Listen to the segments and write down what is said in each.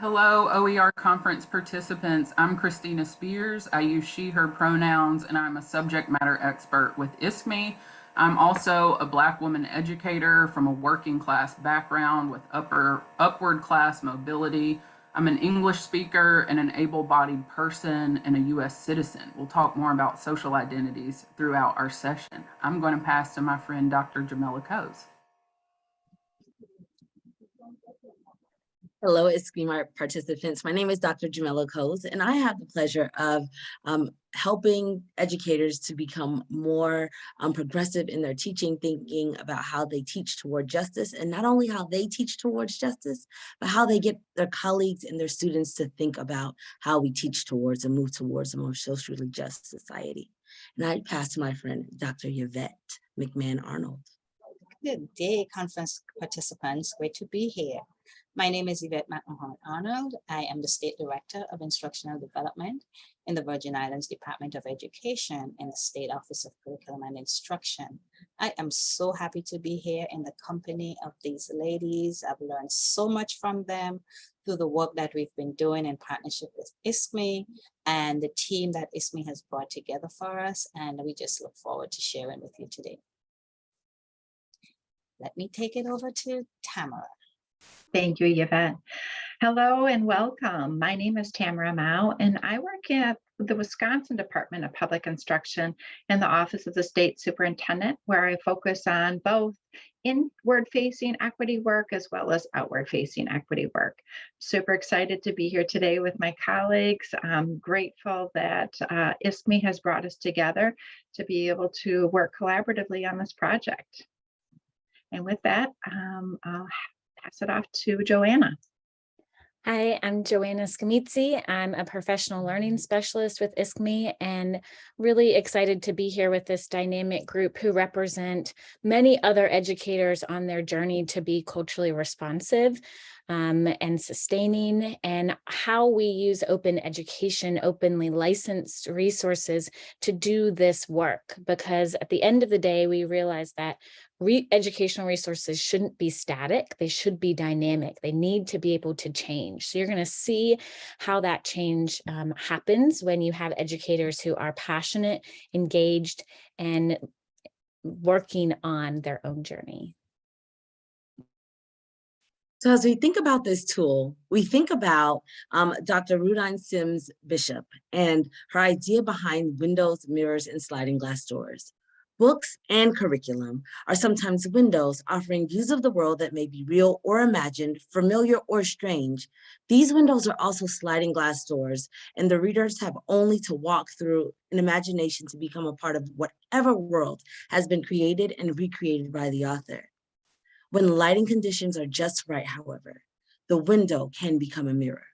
Hello, OER conference participants. I'm Christina Spears. I use she, her pronouns, and I'm a subject matter expert with ISKME. I'm also a Black woman educator from a working class background with upper upward class mobility. I'm an English speaker and an able-bodied person and a U.S. citizen. We'll talk more about social identities throughout our session. I'm going to pass to my friend, Dr. Jamila Coase. Hello, ISKME participants. My name is Dr. Jamila Coase, and I have the pleasure of um, helping educators to become more um, progressive in their teaching, thinking about how they teach toward justice, and not only how they teach towards justice, but how they get their colleagues and their students to think about how we teach towards and move towards a more socially just society. And I pass to my friend, Dr. Yvette McMahon Arnold. Good day, conference participants. Great to be here. My name is Yvette McMahon Arnold. I am the State Director of Instructional Development in the Virgin Islands Department of Education in the State Office of Curriculum and Instruction. I am so happy to be here in the company of these ladies. I've learned so much from them through the work that we've been doing in partnership with ISKME and the team that ISKME has brought together for us. And we just look forward to sharing with you today. Let me take it over to Tamara. Thank you, Yvette. Hello and welcome. My name is Tamara Mao, and I work at the Wisconsin Department of Public Instruction in the Office of the State Superintendent, where I focus on both inward-facing equity work as well as outward-facing equity work. Super excited to be here today with my colleagues. I'm grateful that uh, ISKME has brought us together to be able to work collaboratively on this project. And with that, um, I'll pass it off to Joanna. Hi, I'm Joanna Scamitzi. I'm a professional learning specialist with ISKME and really excited to be here with this dynamic group who represent many other educators on their journey to be culturally responsive um, and sustaining and how we use open education, openly licensed resources to do this work. Because at the end of the day, we realize that re educational resources shouldn't be static, they should be dynamic. They need to be able to change. So you're gonna see how that change um, happens when you have educators who are passionate, engaged, and working on their own journey. So as we think about this tool, we think about um, Dr. Rudine Sims Bishop and her idea behind windows, mirrors, and sliding glass doors. Books and curriculum are sometimes windows offering views of the world that may be real or imagined, familiar or strange. These windows are also sliding glass doors, and the readers have only to walk through an imagination to become a part of whatever world has been created and recreated by the author. When lighting conditions are just right, however, the window can become a mirror.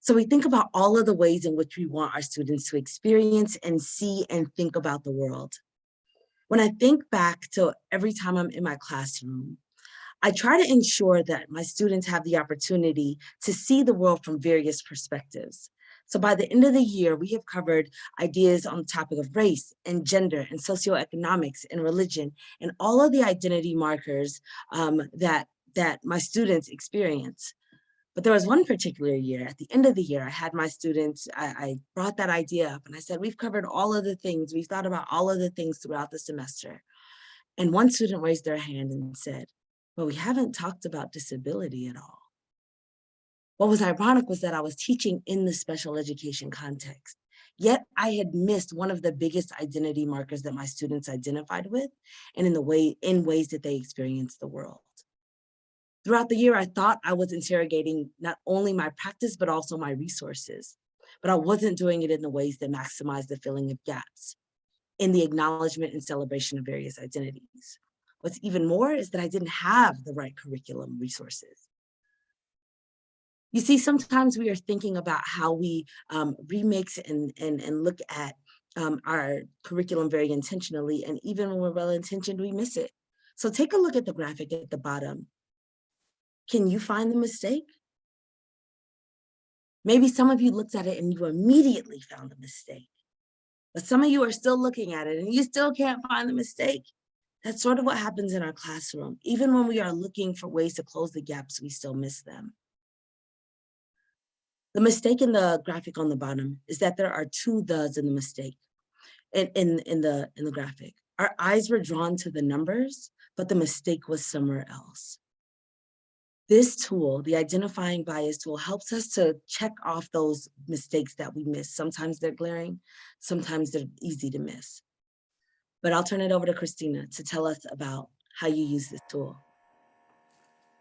So we think about all of the ways in which we want our students to experience and see and think about the world. When I think back to every time I'm in my classroom, I try to ensure that my students have the opportunity to see the world from various perspectives. So by the end of the year, we have covered ideas on the topic of race and gender and socioeconomics and religion and all of the identity markers um, that, that my students experience. But there was one particular year, at the end of the year, I had my students, I, I, brought that idea up and I said, we've covered all of the things, we've thought about all of the things throughout the semester. And one student raised their hand and said, well, we haven't talked about disability at all. What was ironic was that I was teaching in the special education context. Yet I had missed one of the biggest identity markers that my students identified with and in the way in ways that they experienced the world. Throughout the year, I thought I was interrogating not only my practice, but also my resources. But I wasn't doing it in the ways that maximize the filling of gaps in the acknowledgement and celebration of various identities. What's even more is that I didn't have the right curriculum resources. You see, sometimes we are thinking about how we um, remix and, and, and look at um, our curriculum very intentionally, and even when we're well-intentioned, we miss it. So take a look at the graphic at the bottom. Can you find the mistake? Maybe some of you looked at it and you immediately found the mistake. But some of you are still looking at it and you still can't find the mistake. That's sort of what happens in our classroom. Even when we are looking for ways to close the gaps, we still miss them. The mistake in the graphic on the bottom is that there are two thes in the mistake, in, in, in, the, in the graphic. Our eyes were drawn to the numbers, but the mistake was somewhere else. This tool, the identifying bias tool, helps us to check off those mistakes that we miss. Sometimes they're glaring, sometimes they're easy to miss. But I'll turn it over to Christina to tell us about how you use this tool.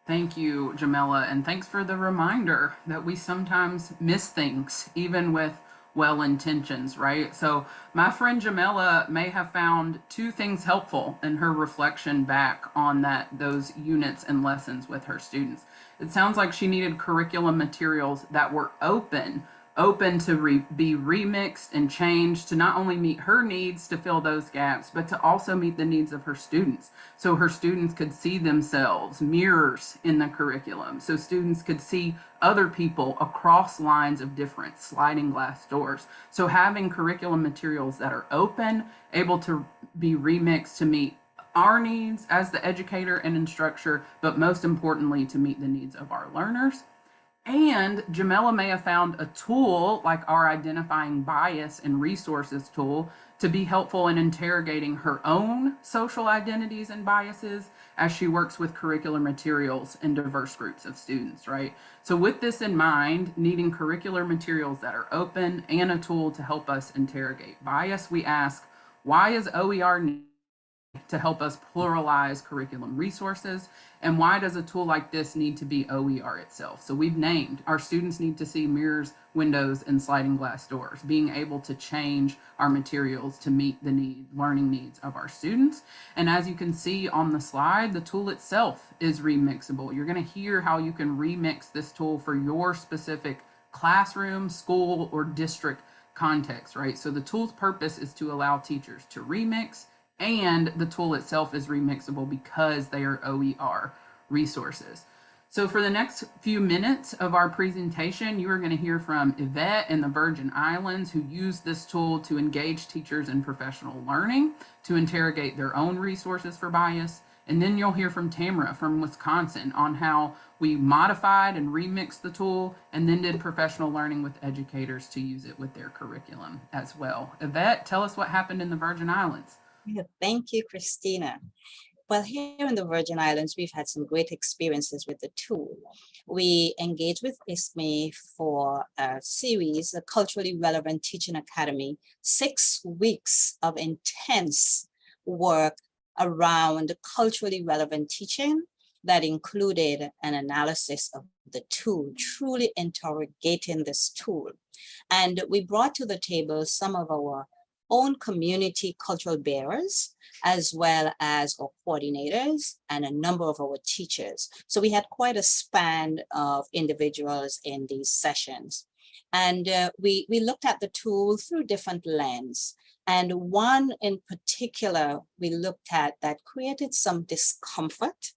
Thank you, Jamila, and thanks for the reminder that we sometimes miss things, even with well intentions, right? So my friend Jamila may have found two things helpful in her reflection back on that those units and lessons with her students. It sounds like she needed curriculum materials that were open open to re be remixed and changed to not only meet her needs to fill those gaps, but to also meet the needs of her students. So her students could see themselves, mirrors in the curriculum. So students could see other people across lines of different sliding glass doors. So having curriculum materials that are open, able to be remixed to meet our needs as the educator and instructor, but most importantly, to meet the needs of our learners and Jamila may have found a tool like our identifying bias and resources tool to be helpful in interrogating her own social identities and biases as she works with curricular materials and diverse groups of students, right? So with this in mind, needing curricular materials that are open and a tool to help us interrogate bias, we ask, why is OER to help us pluralize curriculum resources? And why does a tool like this need to be OER itself? So we've named our students need to see mirrors, windows, and sliding glass doors, being able to change our materials to meet the need, learning needs of our students. And as you can see on the slide, the tool itself is remixable. You're gonna hear how you can remix this tool for your specific classroom, school, or district context, right? So the tool's purpose is to allow teachers to remix, and the tool itself is remixable because they are OER resources. So for the next few minutes of our presentation, you are going to hear from Yvette in the Virgin Islands who use this tool to engage teachers in professional learning, to interrogate their own resources for bias. And then you'll hear from Tamara from Wisconsin on how we modified and remixed the tool and then did professional learning with educators to use it with their curriculum as well. Yvette, tell us what happened in the Virgin Islands. Yeah, Thank you, Christina. Well, here in the Virgin Islands, we've had some great experiences with the tool. We engaged with ISKME for a series, a culturally relevant teaching academy, six weeks of intense work around culturally relevant teaching that included an analysis of the tool, truly interrogating this tool. And we brought to the table some of our own community cultural bearers, as well as our coordinators and a number of our teachers. So we had quite a span of individuals in these sessions. And uh, we, we looked at the tool through different lens. And one in particular, we looked at that created some discomfort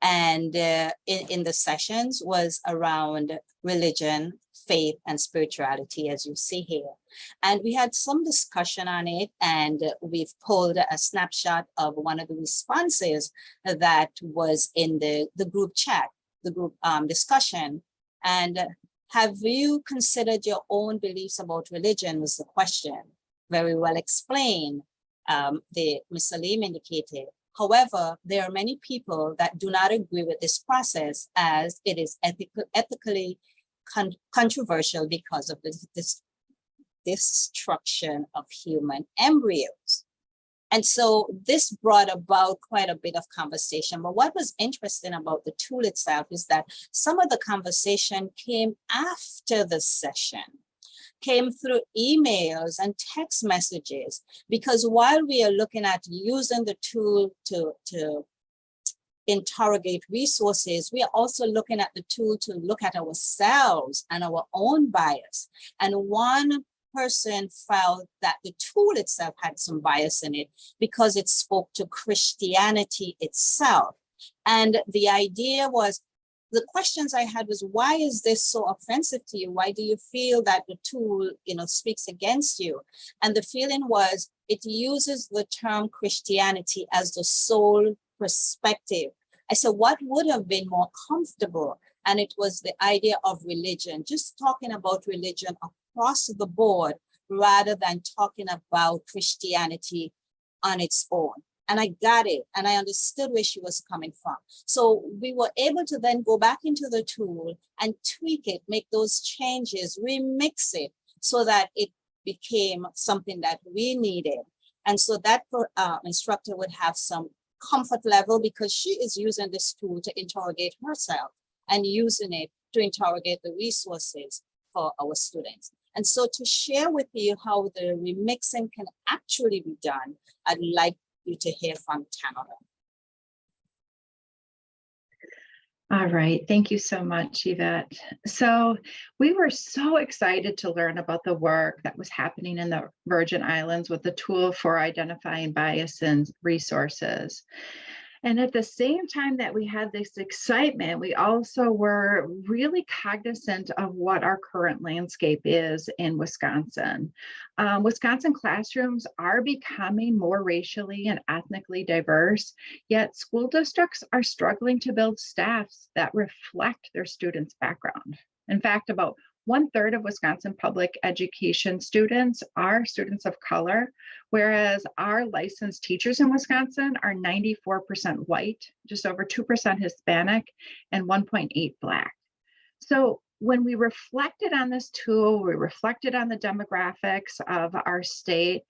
and uh, in, in the sessions was around religion, faith, and spirituality, as you see here. And we had some discussion on it, and we've pulled a snapshot of one of the responses that was in the, the group chat, the group um, discussion. And have you considered your own beliefs about religion was the question. Very well explained. Um, the Ms. Salim indicated. However, there are many people that do not agree with this process as it is ethical, ethically con controversial because of the destruction of human embryos. And so this brought about quite a bit of conversation. But what was interesting about the tool itself is that some of the conversation came after the session, came through emails and text messages. Because while we are looking at using the tool to, to interrogate resources, we are also looking at the tool to look at ourselves and our own bias. And one person felt that the tool itself had some bias in it because it spoke to Christianity itself. And the idea was, the questions I had was, why is this so offensive to you? Why do you feel that the tool, you know, speaks against you? And the feeling was, it uses the term Christianity as the sole perspective. I said, what would have been more comfortable And it was the idea of religion, just talking about religion across the board rather than talking about Christianity on its own. And I got it and I understood where she was coming from. So we were able to then go back into the tool and tweak it, make those changes, remix it so that it became something that we needed. And so that uh, instructor would have some comfort level because she is using this tool to interrogate herself and using it to interrogate the resources for our students. And so to share with you how the remixing can actually be done, I'd like you to hear from Tamara. All right, thank you so much, Yvette. So we were so excited to learn about the work that was happening in the Virgin Islands with the tool for identifying bias and resources. And at the same time that we had this excitement, we also were really cognizant of what our current landscape is in Wisconsin. Um, Wisconsin classrooms are becoming more racially and ethnically diverse, yet school districts are struggling to build staffs that reflect their students' background. In fact, about one third of Wisconsin public education students are students of color, whereas our licensed teachers in Wisconsin are 94% white, just over 2% Hispanic, and 1.8 Black. So when we reflected on this tool, we reflected on the demographics of our state,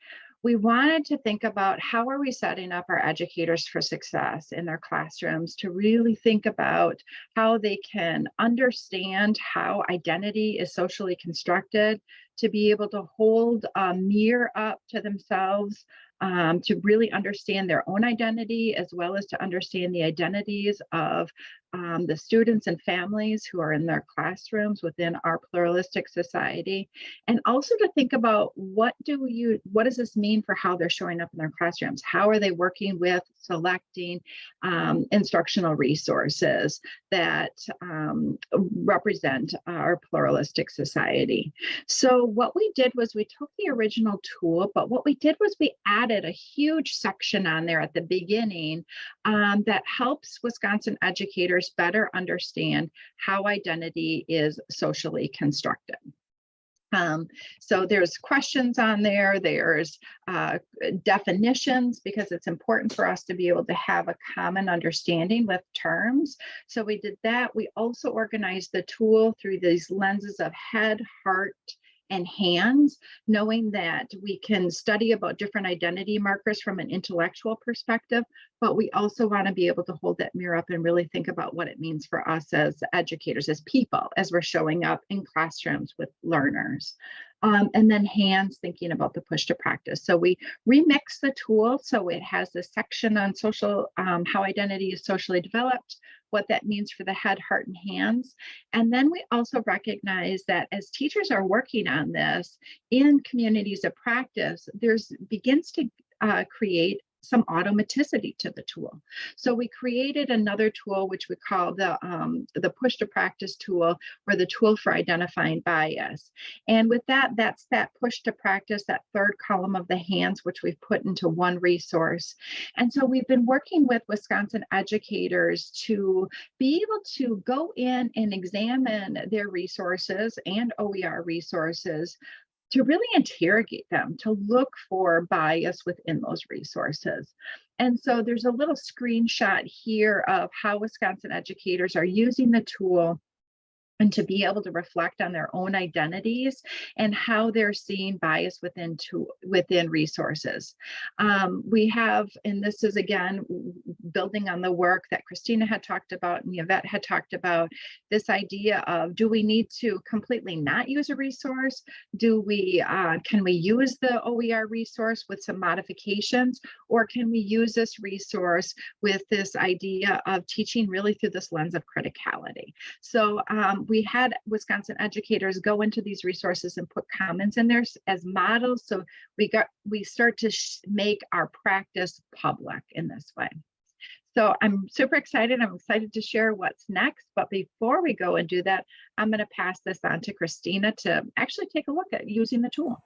we wanted to think about how are we setting up our educators for success in their classrooms to really think about how they can understand how identity is socially constructed, to be able to hold um, a mirror up to themselves um, to really understand their own identity as well as to understand the identities of um, the students and families who are in their classrooms within our pluralistic society. And also to think about what do you what does this mean for how they're showing up in their classrooms? How are they working with selecting um, instructional resources that um, represent our pluralistic society? So what we did was we took the original tool but what we did was we added a huge section on there at the beginning um, that helps wisconsin educators better understand how identity is socially constructed. Um, so there's questions on there, there's uh, definitions because it's important for us to be able to have a common understanding with terms. So we did that. We also organized the tool through these lenses of head, heart, and hands, knowing that we can study about different identity markers from an intellectual perspective, but we also want to be able to hold that mirror up and really think about what it means for us as educators, as people, as we're showing up in classrooms with learners. Um, and then hands thinking about the push to practice. So we remix the tool so it has this section on social, um, how identity is socially developed, what that means for the head, heart, and hands. And then we also recognize that as teachers are working on this in communities of practice, there's begins to uh, create some automaticity to the tool. So we created another tool, which we call the, um, the push to practice tool or the tool for identifying bias. And with that, that's that push to practice, that third column of the hands, which we've put into one resource. And so we've been working with Wisconsin educators to be able to go in and examine their resources and OER resources to really interrogate them, to look for bias within those resources. And so there's a little screenshot here of how Wisconsin educators are using the tool and to be able to reflect on their own identities and how they're seeing bias within to, within resources. Um, we have, and this is again, building on the work that Christina had talked about and Yvette had talked about, this idea of do we need to completely not use a resource? Do we, uh, can we use the OER resource with some modifications? Or can we use this resource with this idea of teaching really through this lens of criticality? So we had Wisconsin educators go into these resources and put comments in there as models. So we got we start to make our practice public in this way. So I'm super excited. I'm excited to share what's next. But before we go and do that, I'm going to pass this on to Christina to actually take a look at using the tool.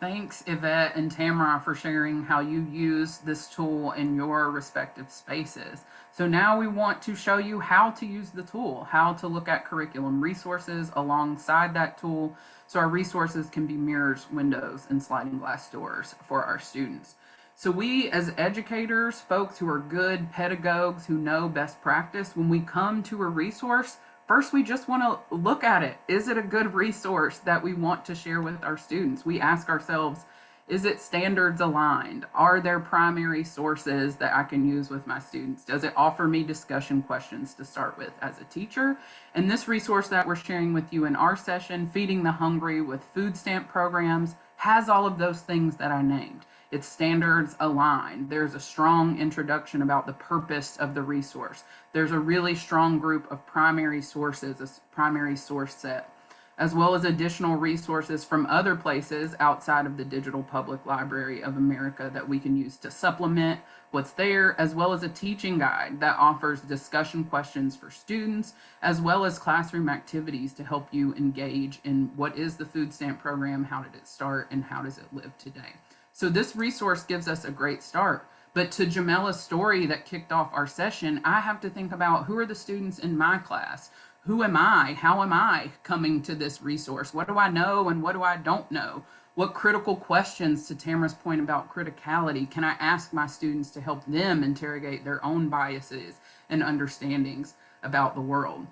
Thanks, Yvette and Tamara, for sharing how you use this tool in your respective spaces. So now we want to show you how to use the tool, how to look at curriculum resources alongside that tool so our resources can be mirrors, windows, and sliding glass doors for our students. So we as educators, folks who are good pedagogues who know best practice, when we come to a resource, First, we just want to look at it. Is it a good resource that we want to share with our students? We ask ourselves, is it standards aligned? Are there primary sources that I can use with my students? Does it offer me discussion questions to start with as a teacher? And this resource that we're sharing with you in our session, Feeding the Hungry with food stamp programs, has all of those things that I named its standards align. There's a strong introduction about the purpose of the resource. There's a really strong group of primary sources, a primary source set, as well as additional resources from other places outside of the Digital Public Library of America that we can use to supplement what's there, as well as a teaching guide that offers discussion questions for students, as well as classroom activities to help you engage in what is the food stamp program, how did it start, and how does it live today. So this resource gives us a great start. But to Jamila's story that kicked off our session, I have to think about who are the students in my class? Who am I? How am I coming to this resource? What do I know and what do I don't know? What critical questions, to Tamara's point about criticality, can I ask my students to help them interrogate their own biases and understandings about the world?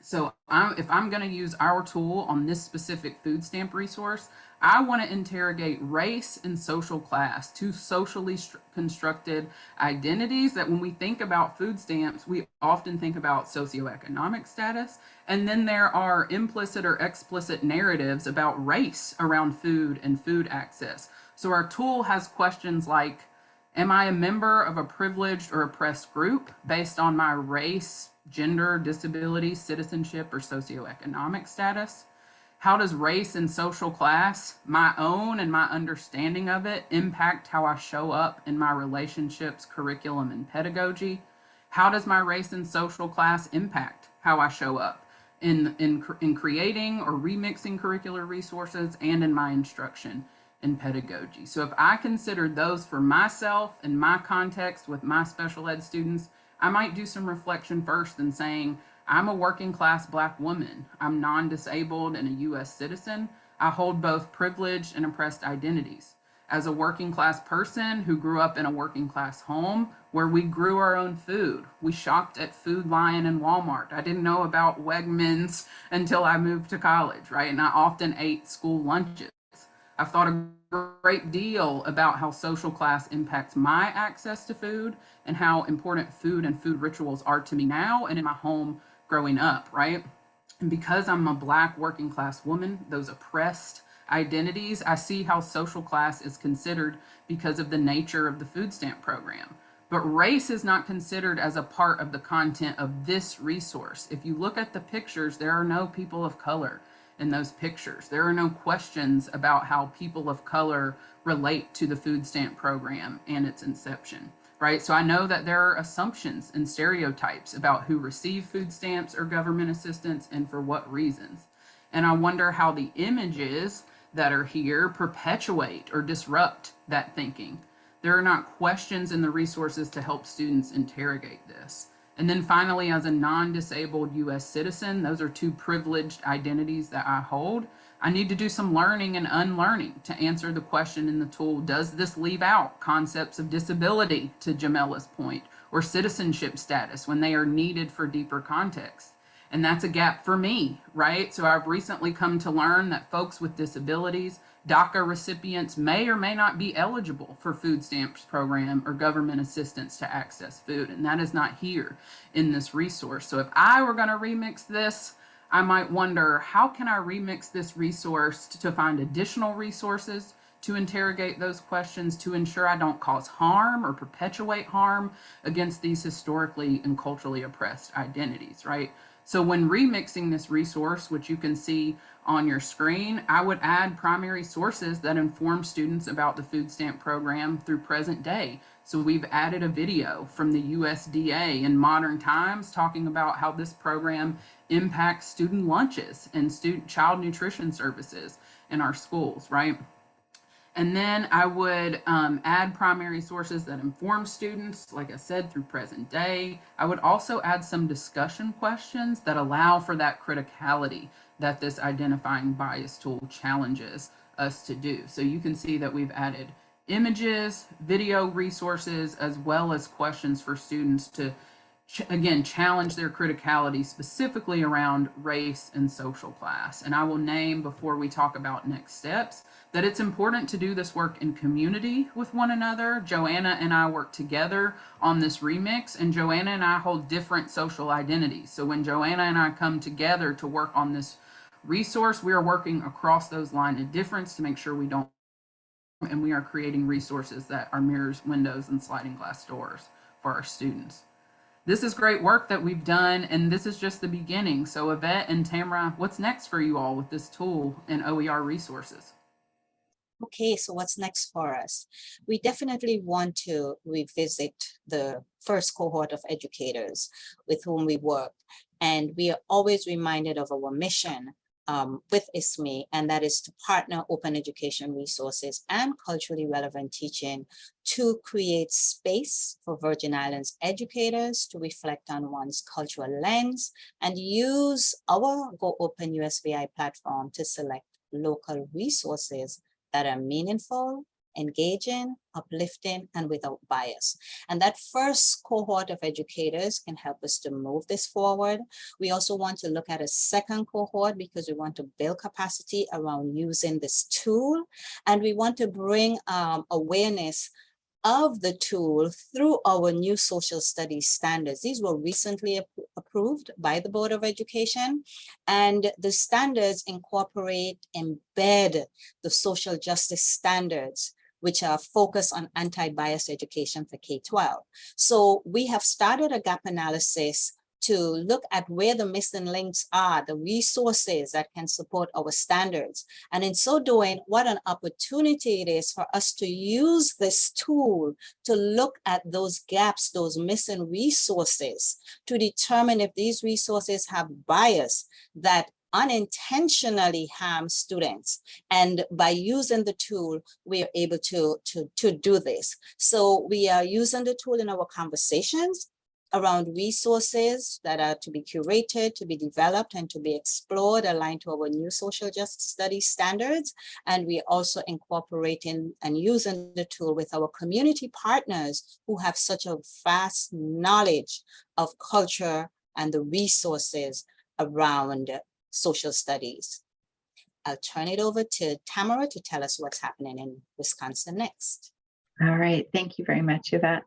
So I'm, if I'm going to use our tool on this specific food stamp resource, I want to interrogate race and social class, two socially constructed identities that when we think about food stamps, we often think about socioeconomic status. And then there are implicit or explicit narratives about race around food and food access. So our tool has questions like, am I a member of a privileged or oppressed group based on my race, gender, disability, citizenship, or socioeconomic status? How does race and social class, my own and my understanding of it, impact how I show up in my relationships, curriculum, and pedagogy? How does my race and social class impact how I show up in, in, in creating or remixing curricular resources and in my instruction and pedagogy? So if I consider those for myself and my context with my special ed students, I might do some reflection first and saying, I'm a working class black woman. I'm non-disabled and a US citizen. I hold both privileged and oppressed identities. As a working class person who grew up in a working class home where we grew our own food, we shopped at Food Lion and Walmart. I didn't know about Wegmans until I moved to college, right? And I often ate school lunches. I've thought a great deal about how social class impacts my access to food and how important food and food rituals are to me now and in my home growing up, right? And because I'm a black working class woman, those oppressed identities, I see how social class is considered because of the nature of the food stamp program. But race is not considered as a part of the content of this resource. If you look at the pictures, there are no people of color in those pictures. There are no questions about how people of color relate to the food stamp program and its inception right? So I know that there are assumptions and stereotypes about who receive food stamps or government assistance and for what reasons. And I wonder how the images that are here perpetuate or disrupt that thinking. There are not questions in the resources to help students interrogate this. And then finally, as a non-disabled US citizen, those are two privileged identities that I hold. I need to do some learning and unlearning to answer the question in the tool, does this leave out concepts of disability, to Jamila's point, or citizenship status when they are needed for deeper context? And that's a gap for me, right? So I've recently come to learn that folks with disabilities, DACA recipients may or may not be eligible for food stamps program or government assistance to access food. And that is not here in this resource. So if I were gonna remix this, I might wonder, how can I remix this resource to find additional resources to interrogate those questions to ensure I don't cause harm or perpetuate harm against these historically and culturally oppressed identities, right? So when remixing this resource, which you can see on your screen, I would add primary sources that inform students about the food stamp program through present day. So we've added a video from the USDA in modern times talking about how this program impacts student lunches and student child nutrition services in our schools, right? And then I would um, add primary sources that inform students, like I said, through present day. I would also add some discussion questions that allow for that criticality that this identifying bias tool challenges us to do. So you can see that we've added images, video resources, as well as questions for students to, ch again, challenge their criticality specifically around race and social class. And I will name before we talk about next steps that it's important to do this work in community with one another. Joanna and I work together on this remix, and Joanna and I hold different social identities. So when Joanna and I come together to work on this resource, we are working across those lines of difference to make sure we don't, and we are creating resources that are mirrors, windows, and sliding glass doors for our students. This is great work that we've done, and this is just the beginning. So Yvette and Tamara, what's next for you all with this tool and OER resources? Okay, so what's next for us? We definitely want to revisit the first cohort of educators with whom we work. And we are always reminded of our mission um, with ISKME, and that is to partner open education resources and culturally relevant teaching to create space for Virgin Islands educators to reflect on one's cultural lens and use our Go Open USVI platform to select local resources that are meaningful, engaging, uplifting, and without bias. And that first cohort of educators can help us to move this forward. We also want to look at a second cohort because we want to build capacity around using this tool. And we want to bring um, awareness of the tool through our new social studies standards. These were recently ap approved by the Board of Education and the standards incorporate, embed the social justice standards which are focused on anti-bias education for K-12. So we have started a gap analysis to look at where the missing links are, the resources that can support our standards. And in so doing, what an opportunity it is for us to use this tool to look at those gaps, those missing resources, to determine if these resources have bias that unintentionally harm students. And by using the tool, we are able to, to, to do this. So we are using the tool in our conversations around resources that are to be curated, to be developed, and to be explored aligned to our new social justice studies standards. And we also incorporating and using the tool with our community partners who have such a vast knowledge of culture and the resources around social studies. I'll turn it over to Tamara to tell us what's happening in Wisconsin next. All right, thank you very much, Yvette.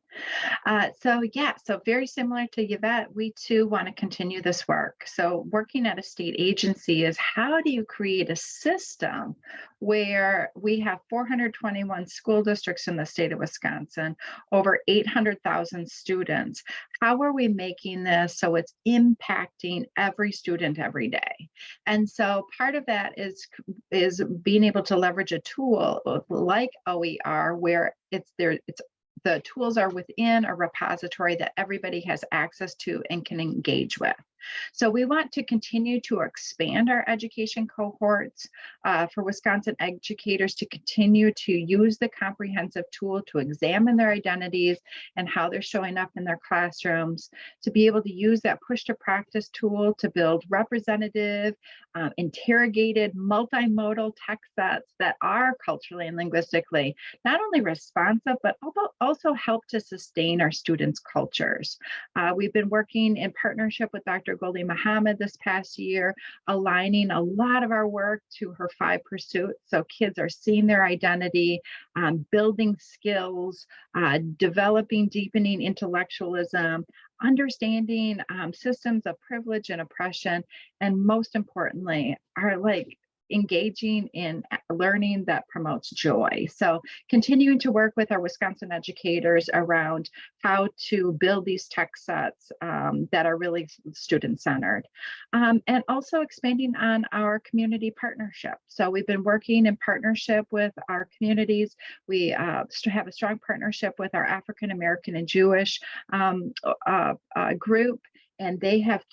Uh, so yeah, so very similar to Yvette, we too want to continue this work. So working at a state agency is how do you create a system where we have 421 school districts in the state of Wisconsin, over 800,000 students. How are we making this so it's impacting every student every day? And so part of that is, is being able to leverage a tool like OER where it's there, it's the tools are within a repository that everybody has access to and can engage with. So we want to continue to expand our education cohorts uh, for Wisconsin educators to continue to use the comprehensive tool to examine their identities and how they're showing up in their classrooms, to be able to use that push to practice tool to build representative, um, interrogated, multimodal text sets that are culturally and linguistically not only responsive, but also help to sustain our students' cultures. Uh, we've been working in partnership with Dr. Dr. Gholdy Muhammad this past year, aligning a lot of our work to her five pursuits. So kids are seeing their identity, um, building skills, uh, developing, deepening intellectualism, understanding um, systems of privilege and oppression, and most importantly, are like engaging in learning that promotes joy. So continuing to work with our Wisconsin educators around how to build these text sets um, that are really student-centered. Um, and also expanding on our community partnership. So we've been working in partnership with our communities. We uh, have a strong partnership with our African American and Jewish um, uh, uh, group, and they have